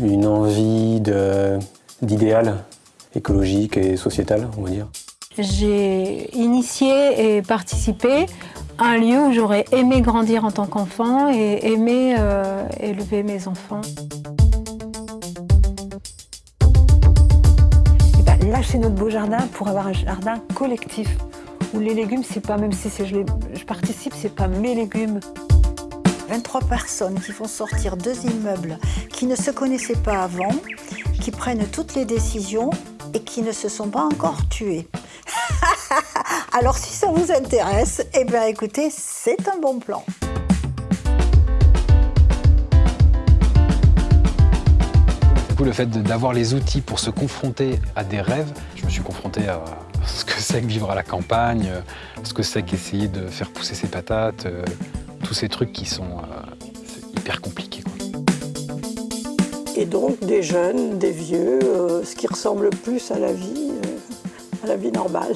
une envie d'idéal écologique et sociétal, on va dire. J'ai initié et participé à un lieu où j'aurais aimé grandir en tant qu'enfant et aimé euh, élever mes enfants. Eh ben, là, c'est notre beau jardin pour avoir un jardin collectif où les légumes, c'est pas, même si je, je participe, c'est pas mes légumes. 23 personnes qui font sortir deux immeubles qui ne se connaissaient pas avant, qui prennent toutes les décisions et qui ne se sont pas encore tués. Alors si ça vous intéresse, eh bien écoutez, c'est un bon plan. le fait d'avoir les outils pour se confronter à des rêves, je me suis confronté à ce que c'est que vivre à la campagne, ce que c'est qu'essayer de faire pousser ses patates, euh, ces trucs qui sont euh, hyper compliqués. Et donc des jeunes, des vieux, euh, ce qui ressemble plus à la vie, à la vie normale.